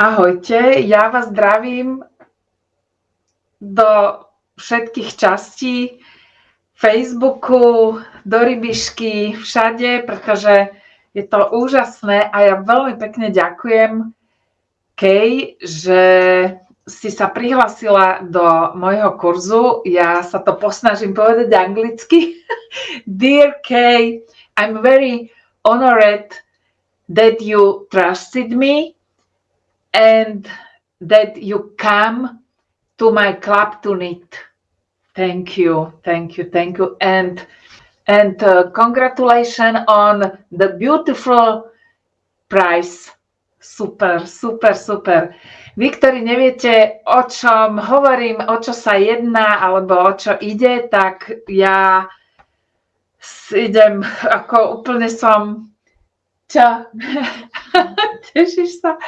Ahojte, ja vás zdravím do všetkých častí Facebooku, do rybišky, všade, pretože je to úžasné a ja veľmi pekne ďakujem Kej, že si sa prihlasila do môjho kurzu. Ja sa to posnažím povedať anglicky. Dear Kay, I'm very honored that you trusted me and that you come to my club to knit. Thank you, thank you, thank you, and and uh, congratulations on the beautiful prize. Super, super, super. Vy, ktorí neviete, o čom hovorím, o čo sa jedná, alebo o čo ide, tak ja idem, ako úplne som... Čo? Tešíš sa?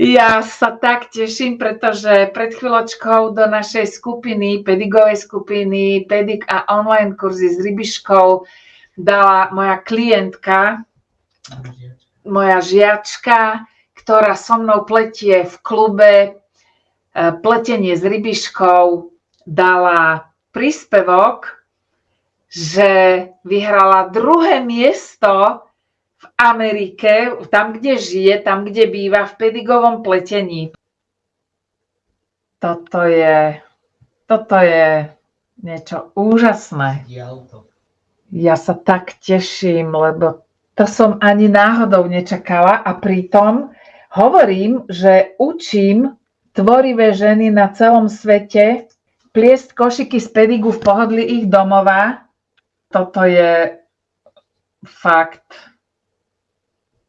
Ja sa tak teším, pretože pred chvíľočkou do našej skupiny, pedigovej skupiny, pedik a online kurzy s rybiškou dala moja klientka, moja žiačka, ktorá so mnou pletie v klube. E, pletenie s rybiškou, dala príspevok, že vyhrala druhé miesto v Amerike, tam, kde žije, tam, kde býva, v pedigovom pletení. Toto je, toto je niečo úžasné. Ja sa tak teším, lebo to som ani náhodou nečakala a pritom hovorím, že učím tvorivé ženy na celom svete pliesť košiky z pedigu v pohodli ich domova. Toto je fakt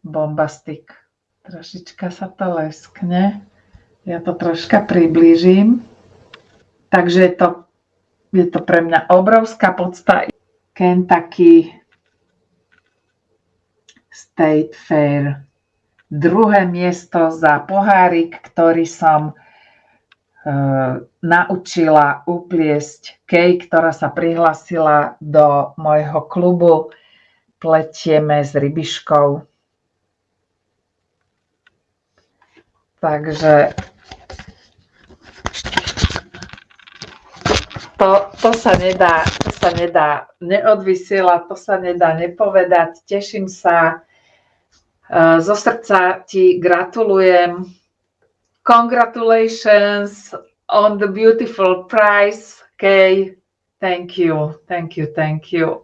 bombastik. Trošička sa to leskne. Ja to troška priblížim. Takže je to, je to pre mňa obrovská podsta. Kentucky State Fair. Druhé miesto za pohárik, ktorý som e, naučila upliesť Kej, ktorá sa prihlasila do môjho klubu Pletieme s rybiškou. Takže to, to sa nedá, to sa nedá neodvysielať, to sa nedá nepovedať. Teším sa. E, zo srdca ti gratulujem. Congratulations on the beautiful prize, Kay. Thank you, thank you, thank you.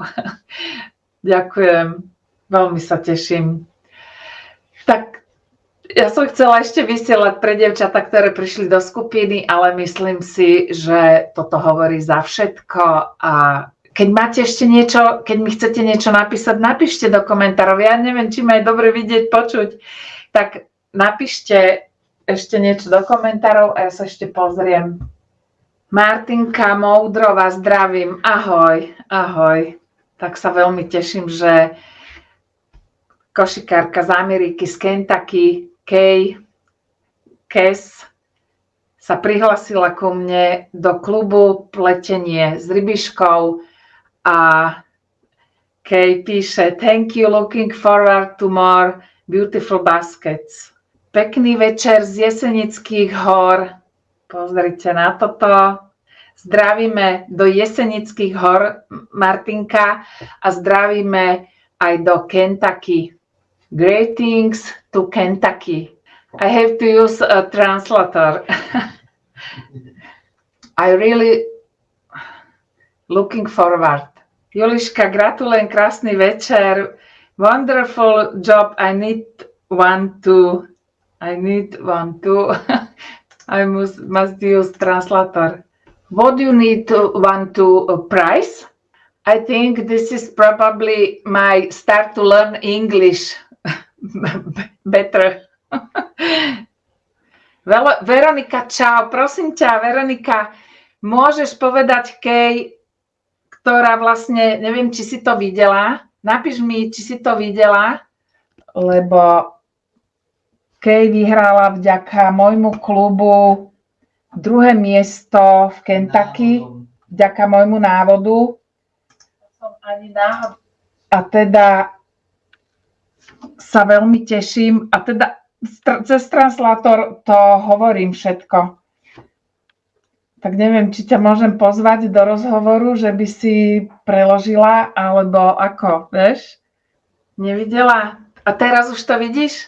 Ďakujem, veľmi sa teším. Ja som chcela ešte vysielať pre devčata, ktoré prišli do skupiny, ale myslím si, že toto hovorí za všetko a keď máte ešte niečo, keď mi chcete niečo napísať, napíšte do komentárov. Ja neviem, či ma je dobre vidieť, počuť. Tak napíšte ešte niečo do komentárov a ja sa ešte pozriem. Martinka Moudrova, zdravím. Ahoj, ahoj. Tak sa veľmi teším, že košikárka z Ameriky, z Kentucky, Kay Kes sa prihlasila ku mne do klubu Pletenie s rybiškou a Kay píše Thank you, looking forward to more beautiful baskets. Pekný večer z Jesenických hor. Pozrite na toto. Zdravíme do Jesenických hor Martinka a zdravíme aj do Kentucky. Greetings to Kentucky. I have to use a translator. I really looking forward. Juliška, gratulujem, krásny večer. Wonderful job. I need one to. I need one to. I must, must use translator. What do you need to one to uh, price? I think this is probably my start to learn English better. Veronika, čau, prosím ťa, Veronika, môžeš povedať Kej, ktorá vlastne, neviem, či si to videla, napíš mi, či si to videla, lebo Kej vyhrala vďaka môjmu klubu druhé miesto v Kentucky, vďaka môjmu návodu. A teda sa veľmi teším a teda cez translátor to hovorím všetko. Tak neviem, či ťa môžem pozvať do rozhovoru, že by si preložila, alebo ako, vieš? Nevidela? A teraz už to vidíš?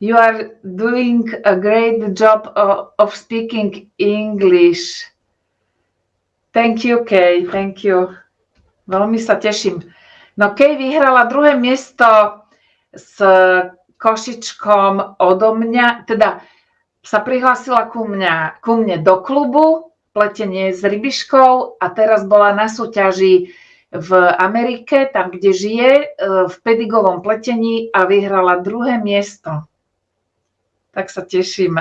You are doing a great job of, speaking English. Thank you, Kay, thank you. Veľmi sa teším. No Kay vyhrala druhé miesto s košičkom odo mňa, teda sa prihlásila ku, mňa, ku mne do klubu pletenie s rybiškou a teraz bola na súťaži v Amerike, tam, kde žije, e, v pedigovom pletení a vyhrala druhé miesto. Tak sa teším,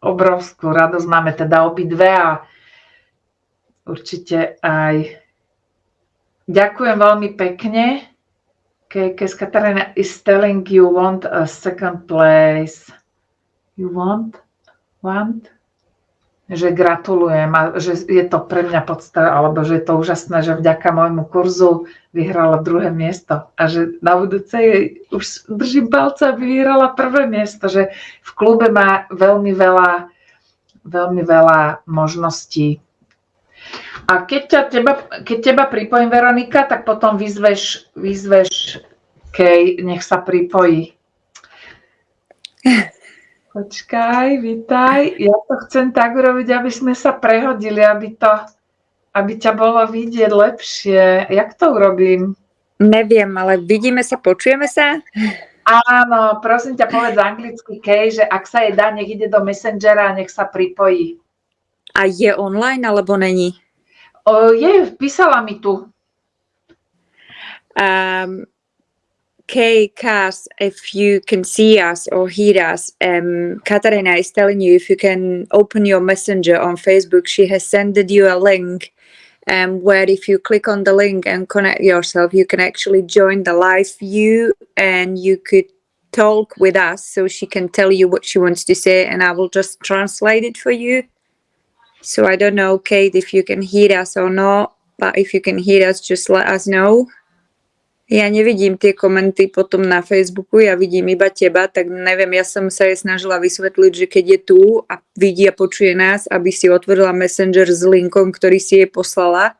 obrovskú radosť máme teda obidve a určite aj ďakujem veľmi pekne. Kes Katarina is telling you want a second place. You want? want, že gratulujem a že je to pre mňa podstata, alebo že je to úžasné, že vďaka môjmu kurzu vyhrala druhé miesto a že na budúce už držím palce, aby vyhrala prvé miesto, že v klube má veľmi veľa, veľmi veľa možností. A keď, ťa, teba, keď teba pripojím, Veronika, tak potom vyzveš, vyzveš Kej, nech sa pripojí. Počkaj, vítaj. Ja to chcem tak urobiť, aby sme sa prehodili, aby, to, aby ťa bolo vidieť lepšie. Jak to urobím? Neviem, ale vidíme sa, počujeme sa? Áno, prosím ťa, povedz anglicky Kej, že ak sa jej dá, nech ide do Messengera a nech sa pripojí. A je online, alebo není? O, je, písala mi tu. Um, Okay, Cass, if you can see us or hear us, um, Katarina is telling you if you can open your messenger on Facebook, she has sent you a link um, where if you click on the link and connect yourself, you can actually join the live view and you could talk with us so she can tell you what she wants to say and I will just translate it for you. So I don't know, Kate, if you can hear us or not, but if you can hear us, just let us know. Ja nevidím tie komenty potom na Facebooku, ja vidím iba teba, tak neviem, ja som sa jej snažila vysvetliť, že keď je tu a vidí a počuje nás, aby si otvorila Messenger s linkom, ktorý si jej poslala.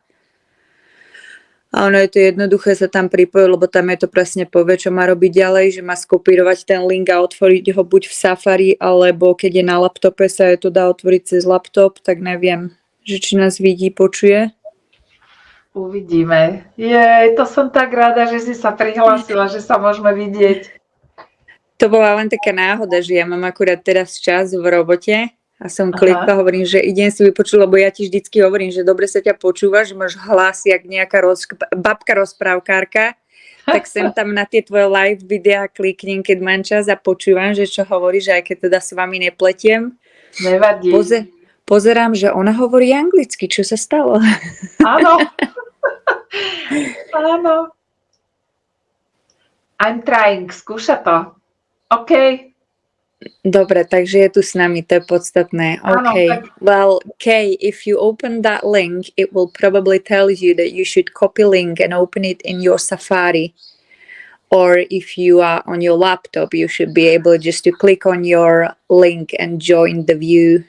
A ono je to jednoduché sa tam pripojiť, lebo tam je to presne povie, čo má robiť ďalej, že má skopírovať ten link a otvoriť ho buď v Safari, alebo keď je na laptope, sa je to dá otvoriť cez laptop, tak neviem, že či nás vidí, počuje. Uvidíme. Jej, to som tak rada, že si sa prihlásila, že sa môžeme vidieť. To bola len taká náhoda, že ja mám akurát teraz čas v robote a som klikla, hovorím, že idem si vypočuť, lebo ja ti vždycky hovorím, že dobre sa ťa počúvaš, že máš hlas jak nejaká roz, babka rozprávkárka, tak sem tam na tie tvoje live videá kliknem, keď mám čas a počúvam, že čo hovoríš, aj keď teda s vami nepletiem. Nevadí. Poze, pozerám, že ona hovorí anglicky, čo sa stalo? Áno. Áno. I'm trying, skúša to. OK. Dobre, takže je tu s nami, to je podstatné. OK. Áno, well, Kay, if you open that link, it will probably tell you that you should copy link and open it in your Safari. Or if you are on your laptop, you should be able just to click on your link and join the view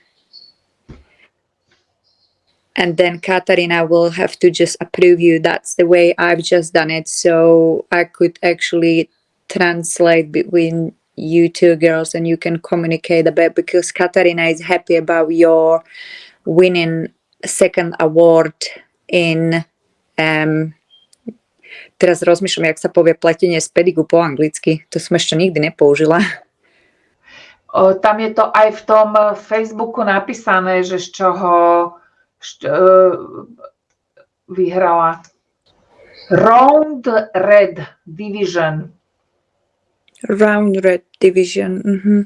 and then Katarina will have to just approve you. That's the way I've just done it. So I could actually translate between you two girls and you can communicate a bit because Katarina is happy about your winning second award in um, teraz rozmýšľam, jak sa povie pletenie z pedigu po anglicky. To som ešte nikdy nepoužila. O, tam je to aj v tom Facebooku napísané, že z čoho E, vyhrala Round Red Division. Round Red Division. Mm-hmm.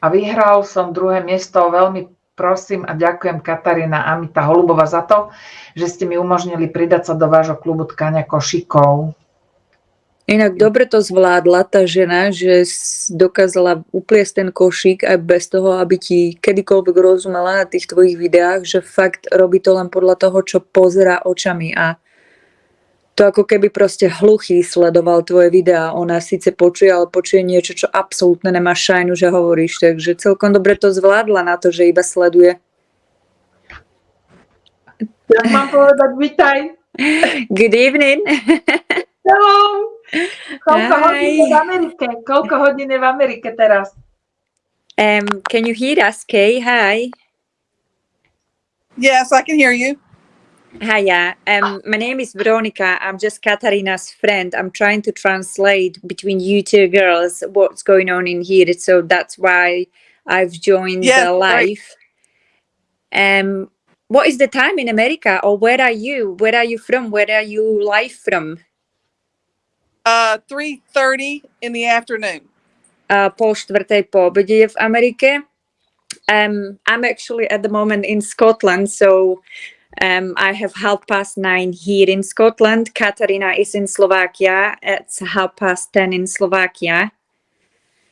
A vyhral som druhé miesto. Veľmi prosím a ďakujem Katarína Amita Holubova za to, že ste mi umožnili pridať sa do vášho klubu tkania košikov. Inak dobre to zvládla tá žena, že dokázala upliesť ten košík aj bez toho, aby ti kedykoľvek rozumela na tých tvojich videách, že fakt robí to len podľa toho, čo pozera očami a To ako keby proste hluchý sledoval tvoje videá. Ona síce počuje, ale počuje niečo, čo absolútne nemá šajnu, že hovoríš. Takže celkom dobre to zvládla na to, že iba sleduje. Jak mám povedať, vitaj. Good evening. Hello. Koľko Hi. hodín je v Amerike? Koľko hodín je v Amerike teraz? Um, can you hear us, Kay? Hi. Yes, I can hear you. Hiya. Um, my name is Veronica. I'm just Katarina's friend. I'm trying to translate between you two girls what's going on in here. So that's why I've joined Yeah, the right. live. Um, what is the time in America, or where are you? Where are you from? Where are you live from? Uh, three thirty in the afternoon. uh, po po obede v Amerike. Um, I'm actually at the moment in Scotland, so um, I have half past nine here in Scotland. Katarina is in Slovakia. It's half past ten in Slovakia.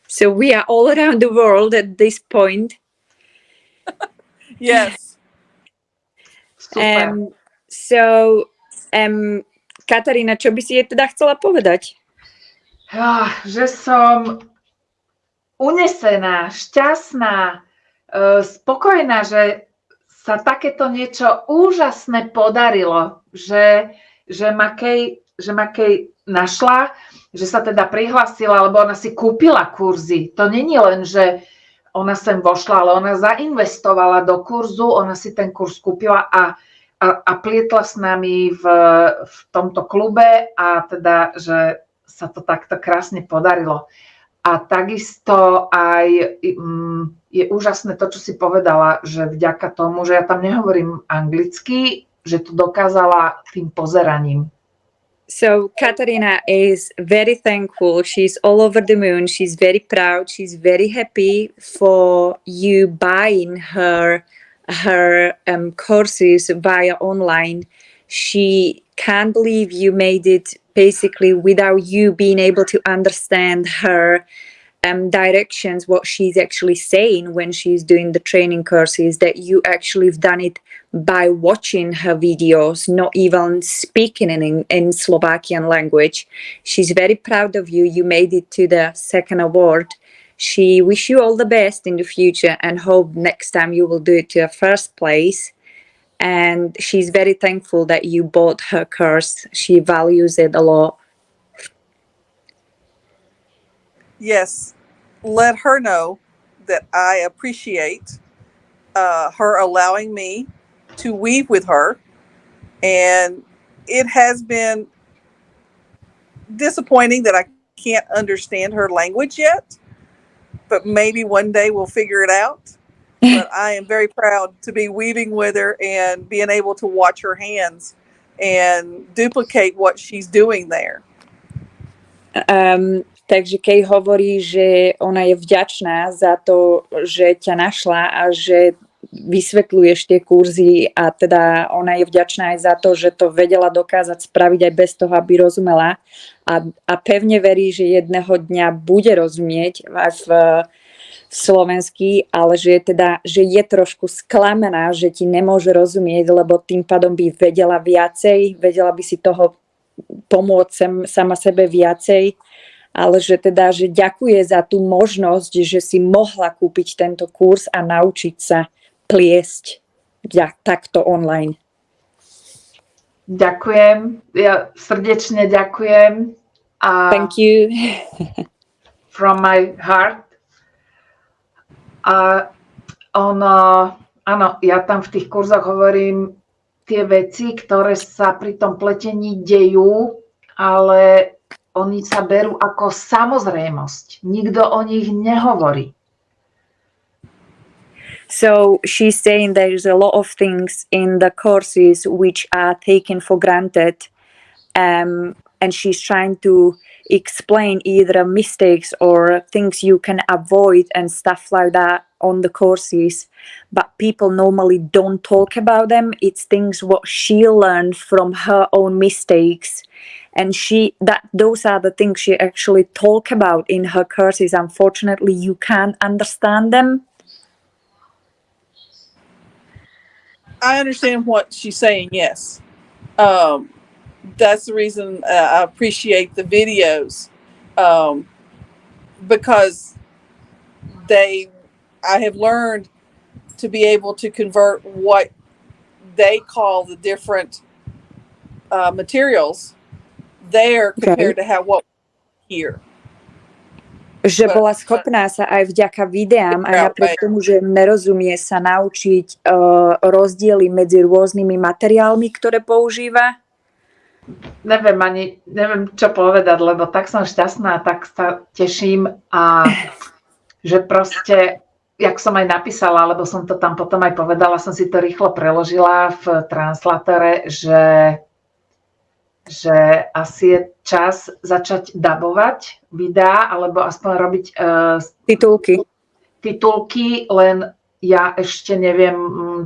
So we are all around the world at this point. Yes. Um, so, um, Katarína, čo by si jej teda chcela povedať? Ah, že som unesená, šťastná, eh, spokojná, že sa takéto niečo úžasné podarilo, že, že, ma Kej, že ma našla, že sa teda prihlásila, lebo ona si kúpila kurzy. To není len, že ona sem vošla, ale ona zainvestovala do kurzu, ona si ten kurz kúpila a, a, a plietla s nami v, v tomto klube a teda, že sa to takto krásne podarilo. A takisto aj mm, je úžasné to, čo si povedala, že vďaka tomu, že ja tam nehovorím anglicky, že to dokázala tým pozeraním. So Katarina is very thankful. She's all over the moon. She's very proud. She's very happy for you buying her her um, courses via online. She can't believe you made it basically without you being able to understand her um, directions, what she's actually saying when she's doing the training courses, that you actually have done it by watching her videos, not even speaking in, in Slovakian language. She's very proud of you. You made it to the second award. She wish you all the best in the future and hope next time you will do it to a first place. And she's very thankful that you bought her course. She values it a lot. Yes. Let her know that I appreciate uh, her allowing me to weave with her. And it has been disappointing that I can't understand her language yet, but maybe one day we'll figure it out. But I am very proud to be weaving with her and being able to watch her hands and duplicate what she's doing there. Um, takže Kej hovorí, že ona je vďačná za to, že ťa našla a že vysvetľuješ tie kurzy a teda ona je vďačná aj za to, že to vedela dokázať spraviť aj bez toho, aby rozumela a, a pevne verí, že jedného dňa bude rozumieť aj v, v slovensky, ale že je teda, že je trošku sklamená, že ti nemôže rozumieť, lebo tým pádom by vedela viacej, vedela by si toho pomôcť sem, sama sebe viacej, ale že teda, že ďakuje za tú možnosť, že si mohla kúpiť tento kurz a naučiť sa pliesť ja, takto online. Ďakujem, ja srdečne ďakujem. A Thank you. from my heart. A ono, áno, ja tam v tých kurzoch hovorím tie veci, ktoré sa pri tom pletení dejú, ale oni sa berú ako samozrejmosť. Nikto o nich nehovorí. So she's saying there's a lot of things in the courses which are taken for granted. Um, and she's trying to explain either mistakes or things you can avoid and stuff like that on the courses. But people normally don't talk about them. It's things what she learned from her own mistakes. And she that those are the things she actually talk about in her courses. Unfortunately, you can't understand them. I understand what she's saying, yes. Um, that's the reason uh, I appreciate the videos um, because they, I have learned to be able to convert what they call the different uh, materials there compared to how what here. Že bola schopná sa aj vďaka videám, aj napriek tomu, že nerozumie sa naučiť uh, rozdiely medzi rôznymi materiálmi, ktoré používa. Neviem ani, neviem čo povedať, lebo tak som šťastná, tak sa teším a že proste, jak som aj napísala, alebo som to tam potom aj povedala, som si to rýchlo preložila v translatore, že, že asi je čas začať dabovať videá, alebo aspoň robiť uh, Titulky. titulky, len ja ešte neviem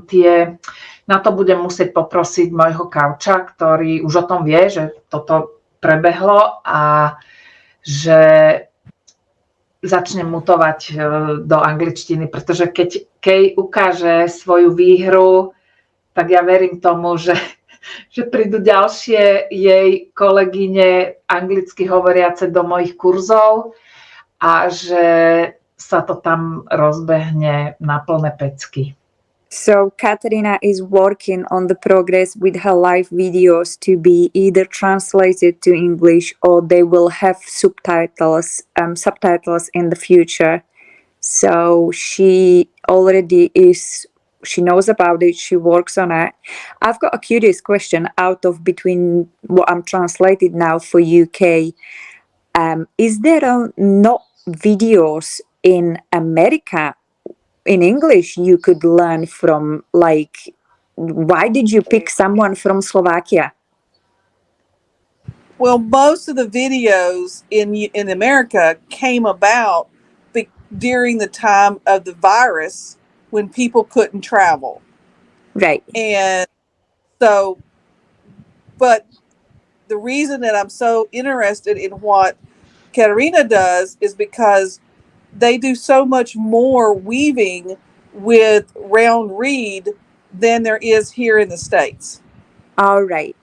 tie, na to budem musieť poprosiť môjho kauča, ktorý už o tom vie, že toto prebehlo a že začnem mutovať e, do angličtiny, pretože keď Kej ukáže svoju výhru, tak ja verím tomu, že, že prídu ďalšie jej kolegyne anglicky hovoriace do mojich kurzov a že sa to tam rozbehne na plné pecky. So Katarina is working on the progress with her live videos to be either translated to English or they will have subtitles um, subtitles in the future. So she already is she knows about it, she works on it. I've got a curious question out of between what I'm translated now for UK. Um, is there a, not videos in America in English you could learn from like why did you pick someone from Slovakia? Well, most of the videos in in America came about be, during the time of the virus when people couldn't travel. Right. And so, but the reason that I'm so interested in what Katarina does is because they do so much more weaving with round reed than there is here in the States. All right.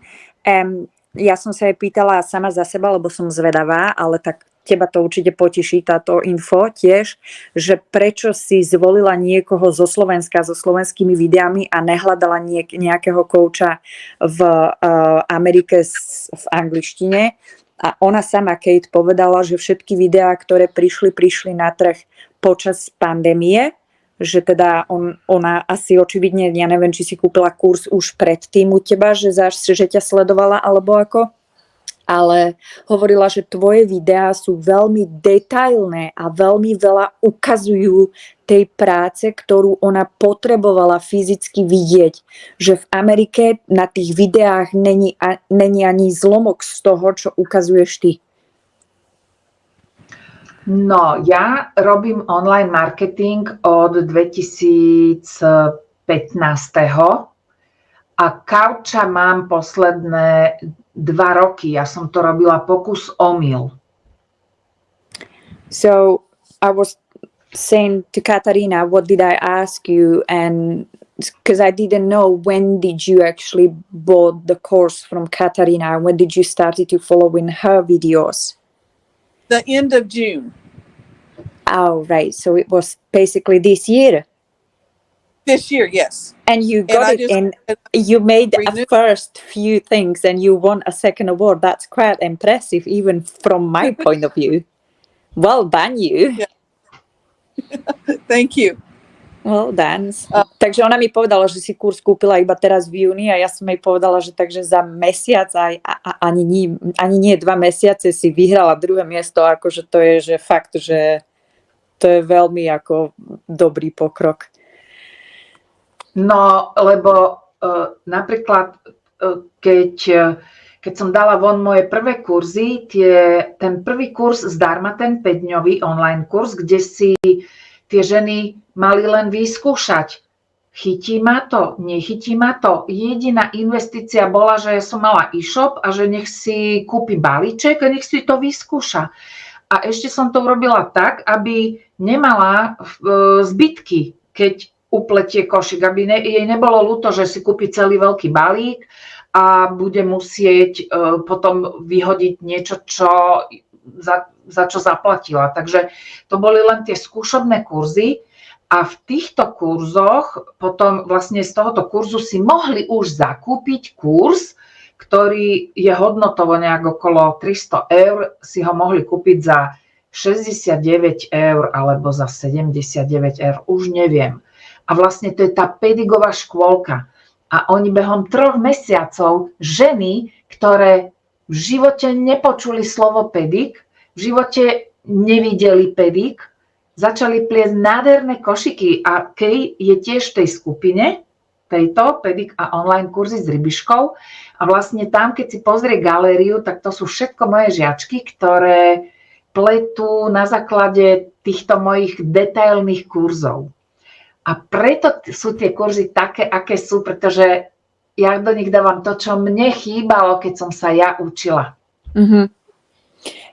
Um, ja som sa aj pýtala sama za seba, lebo som zvedavá, ale tak teba to určite poteší táto info tiež, že prečo si zvolila niekoho zo Slovenska so slovenskými videami a nehľadala niek- nejakého kouča v uh, Amerike s, v angličtine. A ona sama, Kate, povedala, že všetky videá, ktoré prišli, prišli na trh počas pandémie, že teda on, ona asi očividne, ja neviem, či si kúpila kurz už predtým u teba, že, zaš, že ťa sledovala, alebo ako? Ale hovorila, že tvoje videá sú veľmi detailné a veľmi veľa ukazujú tej práce, ktorú ona potrebovala fyzicky vidieť. Že v Amerike na tých videách není, a, není ani zlomok z toho, čo ukazuješ ty. No, ja robím online marketing od 2015. A kauča mám posledné dva roky. Ja som to robila pokus omyl. So I was saying to Katarina, what did I ask you? And because I didn't know when did you actually bought the course from Katarina? When did you started to follow in her videos? The end of June Oh, right. So it was basically this year. This year, yes. And you And got I it in, you made renewed- first few things and you won a second award. That's quite impressive, even from my point of view. Well done, you. Thank you. Well done. A- takže ona mi povedala, že si kurz kúpila iba teraz v júni a ja som jej povedala, že takže za mesiac aj a, a, ani, nie, ani nie dva mesiace si vyhrala druhé miesto, akože to je že fakt, že to je veľmi ako dobrý pokrok. No, lebo uh, napríklad, uh, keď, uh, keď som dala von moje prvé kurzy, tie, ten prvý kurz zdarma, ten 5-dňový online kurz, kde si tie ženy mali len vyskúšať. Chytí ma to, nechytí ma to. Jediná investícia bola, že som mala e-shop a že nech si kúpi balíček a nech si to vyskúša. A ešte som to urobila tak, aby nemala e, zbytky, keď upletie košík, aby ne, jej nebolo ľúto, že si kúpi celý veľký balík a bude musieť e, potom vyhodiť niečo, čo, za, za čo zaplatila. Takže to boli len tie skúšobné kurzy a v týchto kurzoch potom vlastne z tohoto kurzu si mohli už zakúpiť kurz, ktorý je hodnotovo nejak okolo 300 eur, si ho mohli kúpiť za 69 eur alebo za 79 eur, už neviem. A vlastne to je tá pedigová škôlka. A oni behom troch mesiacov, ženy, ktoré v živote nepočuli slovo pedik, v živote nevideli pedik, začali pliesť nádherné košiky a Kej je tiež v tej skupine, tejto pedik a online kurzy s rybiškou a vlastne tam, keď si pozrie galériu, tak to sú všetko moje žiačky, ktoré pletú na základe týchto mojich detailných kurzov. A preto sú tie kurzy také, aké sú, pretože ja do nich dávam to, čo mne chýbalo, keď som sa ja učila. Mm-hmm.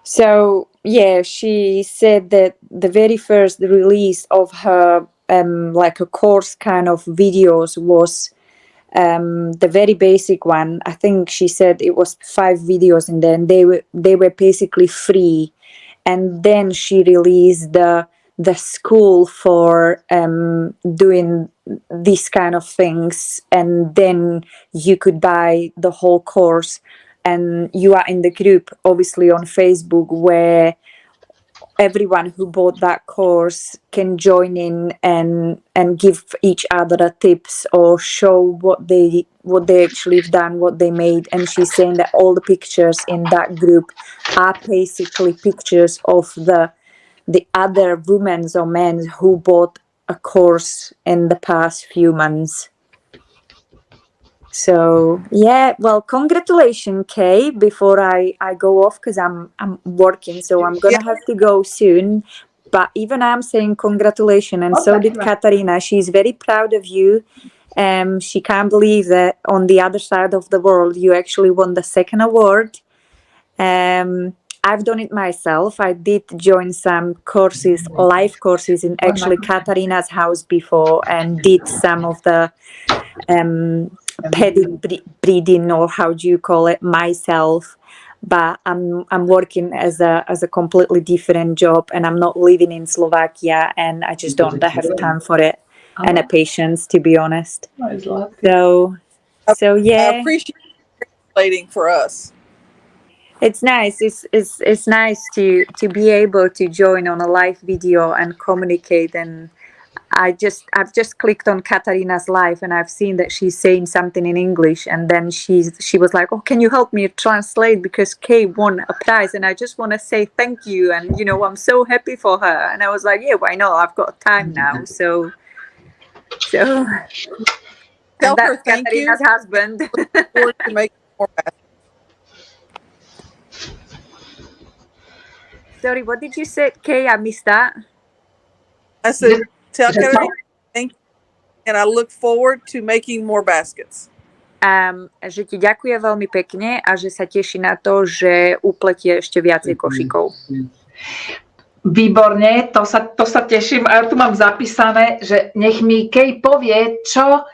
So yeah, she said that the very first release of her um, like a course kind of videos was um, the very basic one. I think she said it was five videos, and then they were they were basically free. And then she released the the school for um, doing these kind of things, and then you could buy the whole course and you are in the group obviously on facebook where everyone who bought that course can join in and and give each other tips or show what they what they actually have done what they made. And she's saying that all the pictures in that group are basically pictures of the the other women or men who bought a course in the past few months so yeah, well, congratulations, Kay. Before I I go off because I'm I'm working, so I'm gonna have to go soon. But even I'm saying congratulations, and so did Katarina. She's very proud of you. Um, she can't believe that on the other side of the world, you actually won the second award. Um, I've done it myself. I did join some courses, live courses in actually Katarina's house before, and did some of the um, pedic bre- breeding or how do you call it myself. But i'm i'm working as a as a completely different job and i'm not living in slovakia and i just don't have time for it and a patience to be honest. So so yeah. I appreciate you translating for us. It's nice it's it's it's nice to to be able to join on a live video and communicate and I just I've just clicked on Katarina's live and I've seen that she's saying something in English and then she's she was like, Oh, can you help me translate because Kay won a prize and I just want to say thank you and you know I'm so happy for her and I was like, Yeah, why not? I've got time now. So so Tell her thank you. Katarina's husband. Sorry, what did you say, Kay? I missed that. I said, tell Katarina thank you, and I look forward to making more baskets. Um, že ti ďakuje veľmi pekne a že sa teší na to, že upletie ešte viacej košikov. Výborne, to sa, to sa teším. A ja tu mám zapísané, že nech mi Kej povie, čo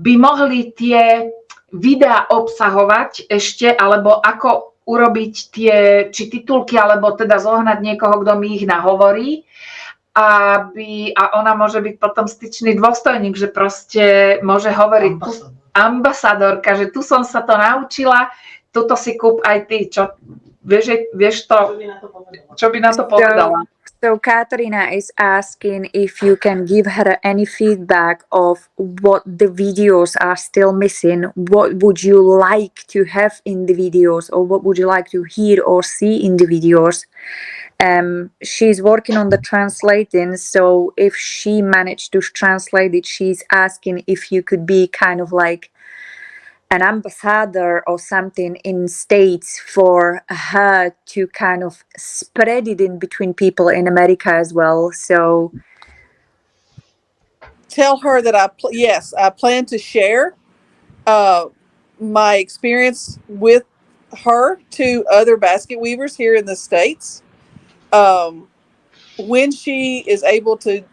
by mohli tie videá obsahovať ešte, alebo ako urobiť tie, či titulky, alebo teda zohnať niekoho, kto mi ich nahovorí. Aby, a ona môže byť potom styčný dôstojník, že proste môže hovoriť tu, ambasadorka, že tu som sa to naučila, tuto si kúp aj ty, čo, vieš, vieš to, čo by na to povedala? So Katarina is asking if you can give her any feedback of what the videos are still missing. What would you like to have in the videos, or what would you like to hear or see in the videos? Um, she's working on the translating, so if she managed to translate it, she's asking if you could be kind of like an ambassador or something in states for her to kind of spread it in between people in America as well. So Tell her that I yes I plan to share uh, my experience with her to other basket weavers here in the states. Um, when she is able to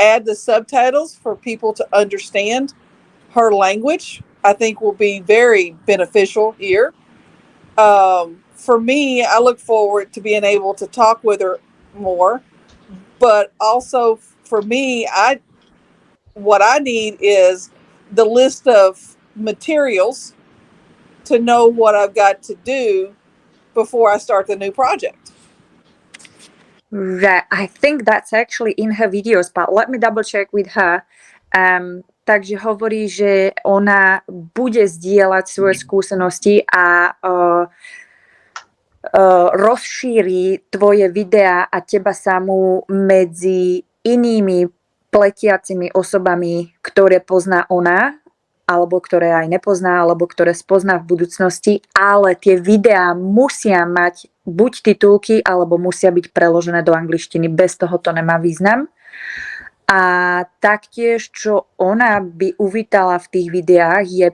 add the subtitles for people to understand her language, I think will be very beneficial here. Um, for me, I look forward to being able to talk with her more, but also for me, I what I need is the list of materials to know what I've got to do before I start the new project. Right. I think that's actually in her videos, but let me double check with her. Um, takže hovorí, že ona bude zdieľať svoje skúsenosti a uh, uh, rozšíri tvoje videá a teba samú medzi inými pletiacimi osobami, ktoré pozná ona, alebo ktoré aj nepozná, alebo ktoré spozná v budúcnosti, ale tie videá musia mať buď titulky, alebo musia byť preložené do angličtiny. Bez toho to nemá význam. A taktiež, čo ona by uvítala v tých videách, je,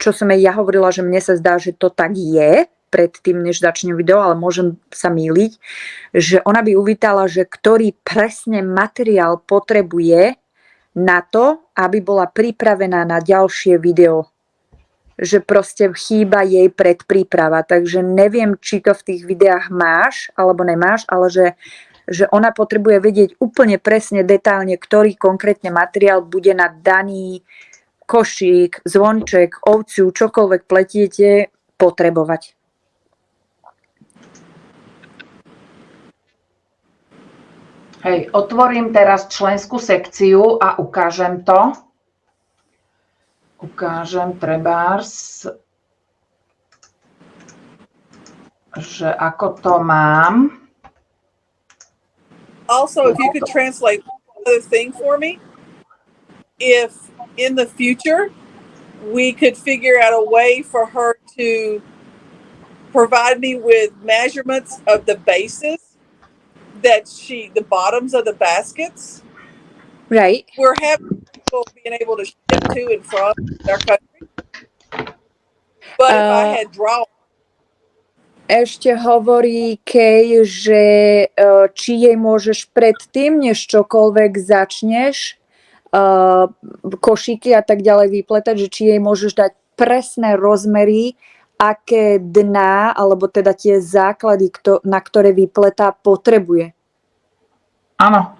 čo som jej ja hovorila, že mne sa zdá, že to tak je, predtým, než začne video, ale môžem sa míliť, že ona by uvítala, že ktorý presne materiál potrebuje na to, aby bola pripravená na ďalšie video. Že proste chýba jej predpríprava. Takže neviem, či to v tých videách máš alebo nemáš, ale že, že ona potrebuje vedieť úplne presne, detálne, ktorý konkrétne materiál bude na daný košík, zvonček, ovciu, čokoľvek pletiete, potrebovať. Hej, otvorím teraz členskú sekciu a ukážem to. Ukážem trebárs, že ako to mám. Also, if you could translate another thing for me, if in the future we could figure out a way for her to provide me with measurements of the bases that she the bottoms of the baskets Right. we're having people being able to ship to and from their country. But if I Uh, had drawn Ešte hovorí Kej, že uh, či jej môžeš predtým, než čokoľvek začneš, uh, košíky a tak ďalej vypletať, že či jej môžeš dať presné rozmery, aké dná, alebo teda tie základy, na ktoré vypletá, potrebuje. Áno.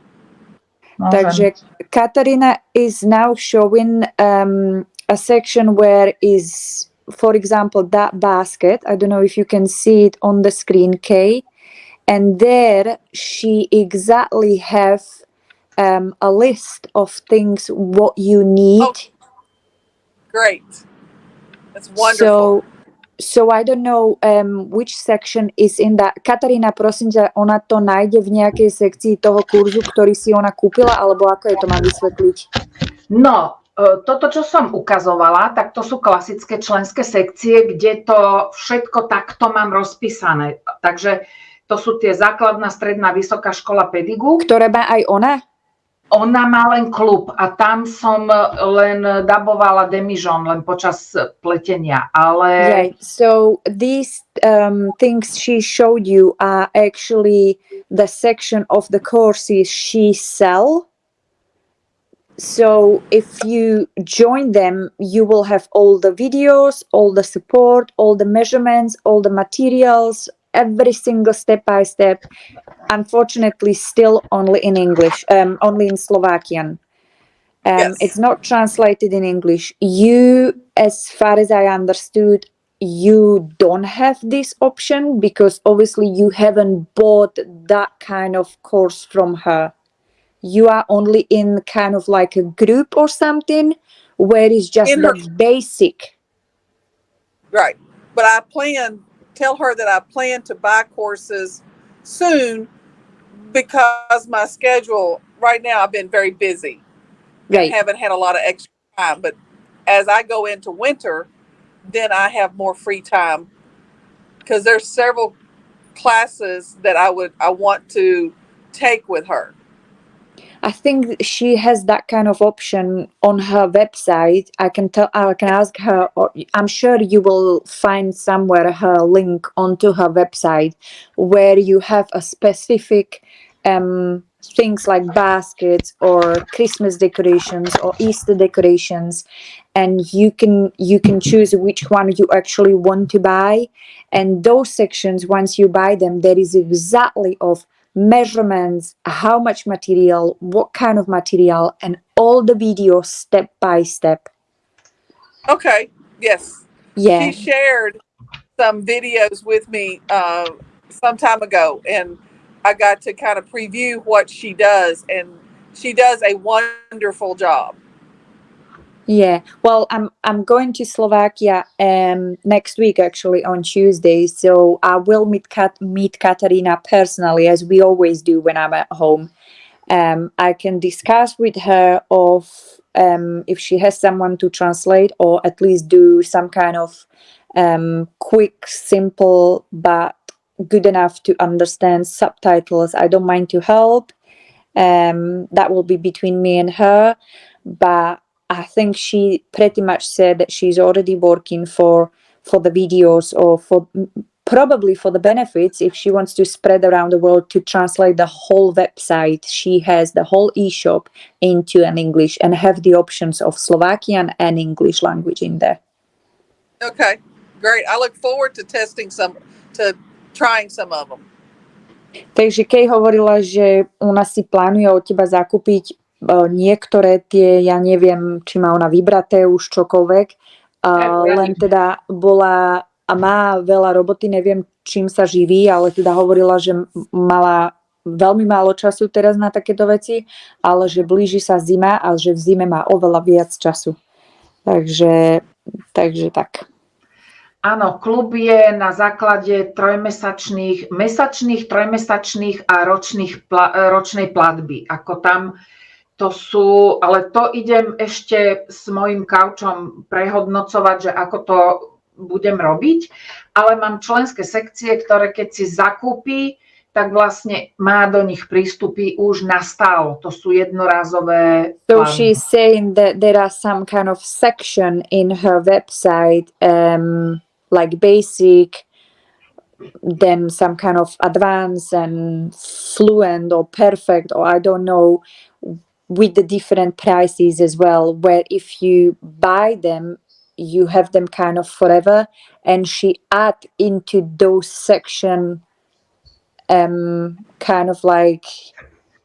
Môžem. Takže Katarina is now showing um, a section where is, for example, that basket. I don't know if you can see it on the screen, Kay. And there she exactly have um, a list of things what you need. Oh, great. That's wonderful. So, so I don't know um, which section is in that. Katarína, prosím ťa, ona to nájde v nejakej sekcii toho kurzu, ktorý si ona kúpila, alebo ako je to mám vysvetliť? No, toto, čo som ukazovala, tak to sú klasické členské sekcie, kde to všetko takto mám rozpísané. Takže to sú tie základná, stredná, vysoká škola Pedigu. Ktoré má aj ona? Ona má len klub a tam som len dabovala demižon, len počas pletenia. Ale Right. So these um, things she showed you are actually the section of the courses she sell. So if you join them, you will have all the videos, all the support, all the measurements, all the materials, every single step by step. Unfortunately, still only in English, um, only in Slovakian. Um, Yes. It's not translated in English. You, as far as I understood, you don't have this option because obviously you haven't bought that kind of course from her. You are only in kind of like a group or something where it's just In her- basic. Right. But I plan, tell her that I plan to buy courses soon because my schedule right now, I've been very busy. Right. haven't had a lot of extra time. But as I go into winter, then I have more free time because there's several classes that I would I want to take with her. I think she has that kind of option on her website. I can tell, I can ask her, or I'm sure you will find somewhere her link onto her website where you have a specific um, things like baskets or Christmas decorations or Easter decorations and you can you can choose which one you actually want to buy and those sections once you buy them there is exactly of measurements how much material what kind of material and all the videos step by step Okay. Yes. yeah She shared some videos with me uh, some time ago, and I got to kind of preview what she does, and she does a wonderful job. Yeah, well, I'm I'm going to Slovakia um next week actually on Tuesday, so I will meet Kat meet Katarina personally as we always do when I'm at home. Um, I can discuss with her of um if she has someone to translate or at least do some kind of um quick, simple but good enough to understand subtitles. I don't mind to help. Um, that will be between me and her, but I think she pretty much said that she's already working for for the videos or for probably for the benefits if she wants to spread around the world to translate the whole website she has the whole e-shop into an english and have the options of slovakian and english language in there Okay, great. I look forward to testing some, to trying some of them. takže Kej hovorila že ona si plánuje od teba zakúpiť niektoré tie, ja neviem, či má ona vybraté už čokoľvek, len teda bola a má veľa roboty, neviem, čím sa živí, ale teda hovorila, že mala veľmi málo času teraz na takéto veci, ale že blíži sa zima a že v zime má oveľa viac času. Takže, takže tak. Áno, klub je na základe trojmesačných, mesačných, trojmesačných a ročných, ročnej platby. Ako tam to sú, ale to idem ešte s mojim kaučom prehodnocovať, že ako to budem robiť, ale mám členské sekcie, ktoré keď si zakúpi, tak vlastne má do nich prístupy už nastálo. To sú jednorázové So she's saying that there are some kind of section in her website, um, like basic, then some kind of advanced and fluent or perfect, or I don't know, with the different prices as well. Where if you buy them, you have them kind of forever, and she add into those section, um, kind of like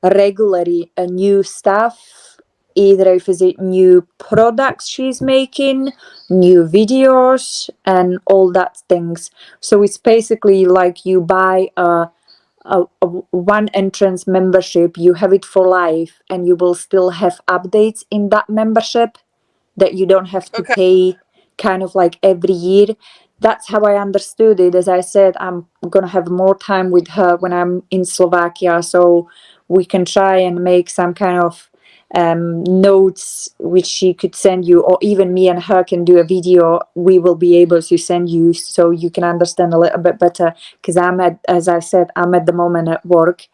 regularly a new stuff either if is it new products she's making new videos and all that things so it's basically like you buy a, a, a one entrance membership you have it for life and you will still have updates in that membership that you don't have to Okay. pay kind of like every year that's how i understood it as i said i'm gonna have more time with her when i'm in slovakia so we can try and make some kind of um, notes which she could send you, or even me and her can do a video. We will be able to send you so you can understand a little bit better. Because I'm at, as I said, I'm at the moment at work.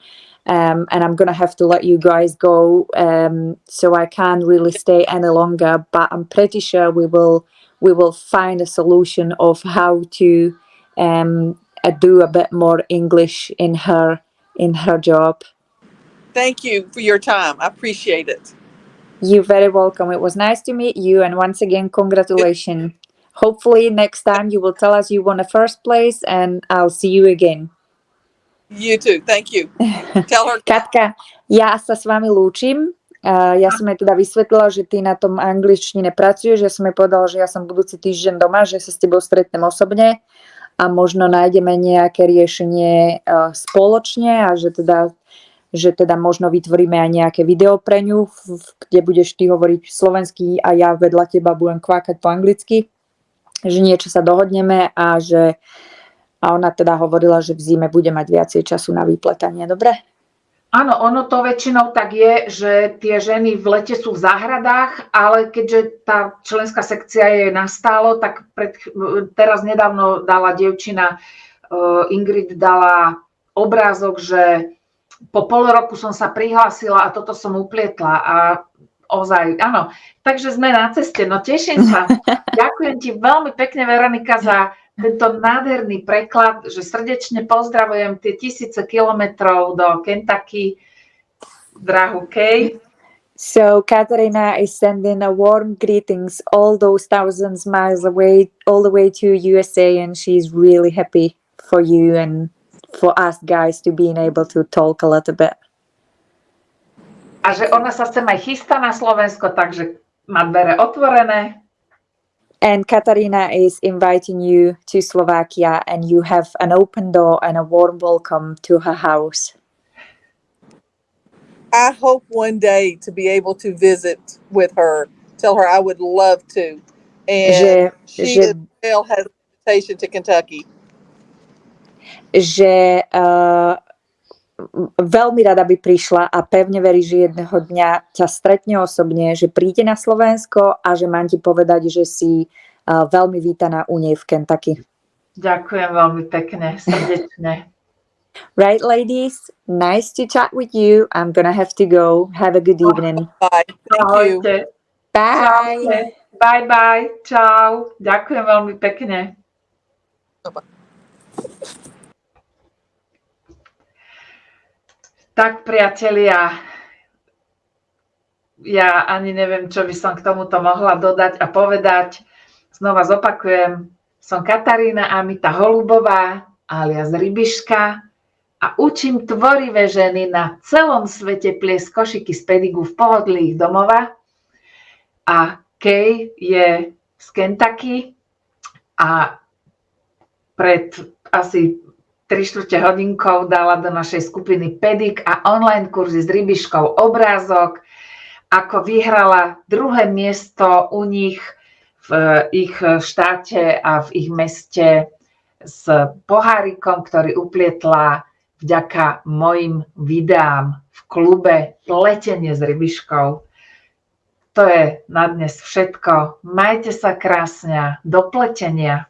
Um, and I'm gonna have to let you guys go, um, so I can't really stay any longer. But I'm pretty sure we will we will find a solution of how to um, uh, do a bit more English in her in her job. Thank you for your time. I appreciate it. You're very welcome. It was nice to meet you, and once again, congratulations. Hopefully, next time you will tell us you won a first place, and I'll see you again. You too. Thank you. Tell her Katka, ja sa s vami lúčim. Ja som jej teda vysvetlila, že ty na tom angličtine pracuješ. Ja som jej povedala, že ja som budúci týždeň doma, že sa s tebou stretnem osobne a možno nájdeme nejaké riešenie spoločne a že teda, že teda možno vytvoríme aj nejaké video pre ňu, kde budeš ty hovoriť slovensky a ja vedľa teba budem kvákať po anglicky. Že niečo sa dohodneme a že a ona teda hovorila, že v zime bude mať viacej času na vypletanie. Dobre? Áno, ono to väčšinou tak je, že tie ženy v lete sú v záhradách, ale keďže tá členská sekcia je nastálo, tak pred, teraz nedávno dala dievčina, uh, Ingrid dala obrázok, že po pol roku som sa prihlásila a toto som uplietla a ozaj, áno. Takže sme na ceste, no teším sa. Ďakujem ti veľmi pekne, Veronika, za tento nádherný preklad, že srdečne pozdravujem tie tisíce kilometrov do Kentucky. drahu Kay. So Katarina is sending a warm greetings all those thousands miles away, all the way to USA, and she's really happy for you and for us guys to being able to talk a little bit. A že ona sa sem aj chystá na Slovensko, takže má dvere otvorené. And Katarina is inviting you to Slovakia, and you have an open door and a warm welcome to her house. I hope one day to be able to visit with her. Tell her I would love to. And Že, she že, as well has an invitation to Kentucky. Že uh, veľmi rada by prišla a pevne verí, že jedného dňa ťa stretne osobne, že príde na Slovensko a že mám ti povedať, že si uh, veľmi vítaná u nej v Kentucky. Ďakujem veľmi pekne, srdečne. Right, ladies? Nice to chat with you. I'm gonna have to go. Have a good evening. Bye. Thank you. Bye. Čaute. Bye, bye. Čau. Ďakujem veľmi pekne. Tak, priatelia, ja ani neviem, čo by som k tomuto mohla dodať a povedať. Znova zopakujem, som Katarína Amita Holubová, alias Rybiška a učím tvorivé ženy na celom svete pliesť košiky z pedigu v pohodlí ich domova. A Kay je z Kentucky a pred asi 3 čtvrte hodinkou dala do našej skupiny Pedik a online kurzy s rybiškou obrázok, ako vyhrala druhé miesto u nich v ich štáte a v ich meste s pohárikom, ktorý uplietla vďaka mojim videám v klube Pletenie s rybiškou. To je na dnes všetko. Majte sa krásne. Do pletenia.